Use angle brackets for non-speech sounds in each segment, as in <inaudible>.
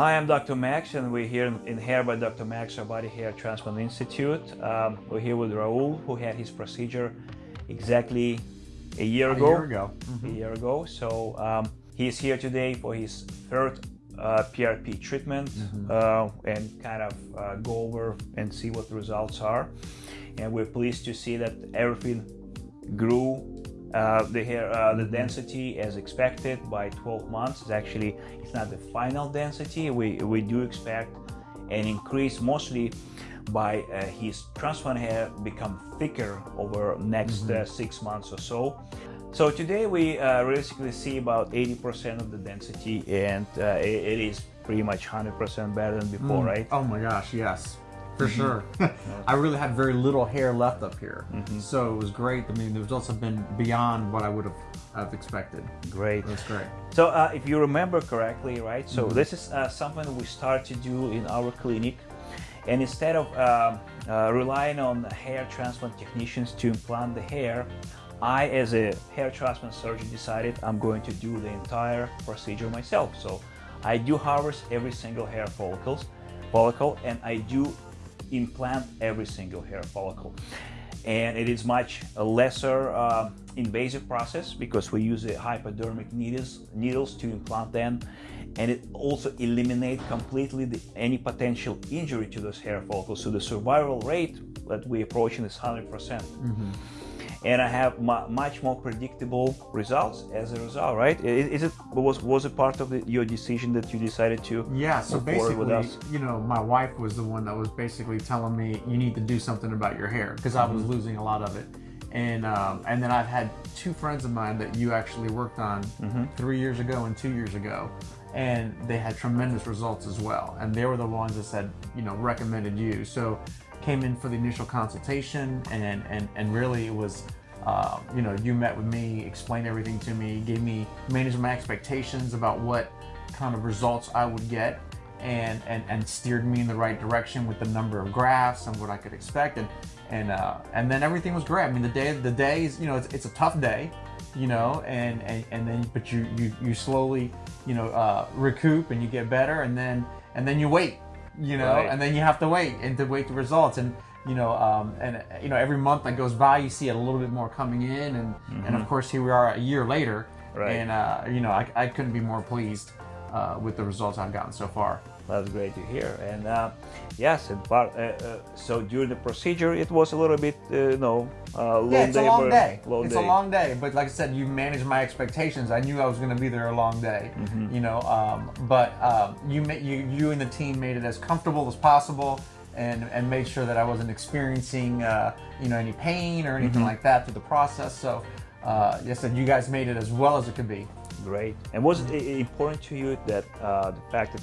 Hi, I'm Dr. Max, and we're here in Hair by Dr. Max, our Body Hair Transplant Institute. Um, we're here with Raul, who had his procedure exactly a year ago. a. Year ago. Mm -hmm. A year ago. So um, he's here today for his third uh, PRP treatment Mm -hmm. uh, and kind of uh, go over and see what the results are. And we're pleased to see that everything grew uh, the hair, uh, the density as expected by 12 months. It's actually, it's not the final density. We, we do expect an increase mostly by uh, his transplant hair become thicker over next mm -hmm. six months or so. So today we uh, realistically see about 80% of the density and uh, it, it is pretty much 100% better than before, mm. right? Oh my gosh, yes for mm -hmm. sure. <laughs> I really had very little hair left up here, mm -hmm. so it was great. I mean, the results have been beyond what I would have, have expected. Great. That's great. So uh, if you remember correctly, right? So mm -hmm. this is uh, something we start to do in our clinic. And instead of uh, uh, relying on hair transplant technicians to implant the hair, I, as a hair transplant surgeon, decided I'm going to do the entire procedure myself. So I do harvest every single hair follicles, follicle, and I do implant every single hair follicle. And it is much a lesser uh, invasive process because we use hypodermic needles, needles to implant them. And it also eliminates completely the, any potential injury to those hair follicles. So the survival rate that we're approaching is 100%. percent mm -hmm and I have much more predictable results as a result, right? Is it was was it part of the, your decision that you decided to? Yeah. So basically, you know, my wife was the one that was basically telling me you need to do something about your hair because I was mm -hmm. losing a lot of it, and um, and then I've had two friends of mine that you actually worked on mm -hmm. three years ago and two years ago, and they had tremendous results as well, and they were the ones that said you know recommended you. So came in for the initial consultation and and and really it was uh, you know you met with me explained everything to me gave me managed my expectations about what kind of results I would get and and and steered me in the right direction with the number of graphs and what I could expect. And and uh, and then everything was great. I mean the day the days you know it's, it's a tough day you know and, and and then but you you you slowly you know uh, recoup and you get better and then and then you wait you know, right. and then you have to wait and to wait the results. And you know, um, and you know, every month that goes by, you see it a little bit more coming in, and mm-hmm. and of course, here we are a year later, right. and uh, you know, I, I couldn't be more pleased uh, with the results I've gotten so far. That's great to hear. And uh, yes, and part, uh, uh, so during the procedure, it was a little bit, uh, you know, long yeah, it's day. a long day. Long it's day. a long day. But like I said, you managed my expectations. I knew I was going to be there a long day. Mm-hmm. You know, um, but um, you, you you and the team made it as comfortable as possible. And, and made sure that I wasn't experiencing, uh, you know, any pain or anything mm-hmm. like that through the process. So, uh, yes, and you guys made it as well as it could be. Great. And was it important to you that uh, the fact that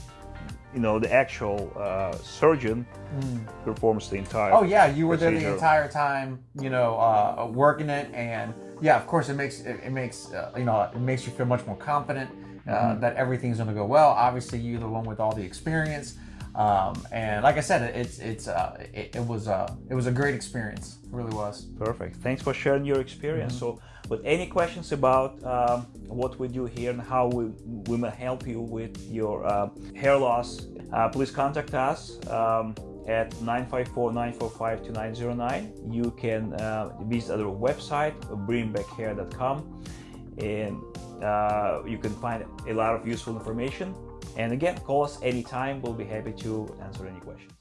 you know the actual uh, surgeon mm. performs the entire oh yeah you were procedure. there the entire time you know uh, working it and yeah of course it makes it, it makes uh, you know it makes you feel much more confident mm -hmm. that everything's going to go well obviously you're the one with all the experience um, and like I said, it's it's uh, it, it, was uh, it was a great experience. It really was. Perfect. Thanks for sharing your experience. Mm -hmm. So, with any questions about um, what we do here and how we we may help you with your uh, hair loss, uh, please contact us. Um, at 954-945-2909 you can uh, visit our website bringbackhair.com and uh, you can find a lot of useful information and again, call us anytime. We'll be happy to answer any questions.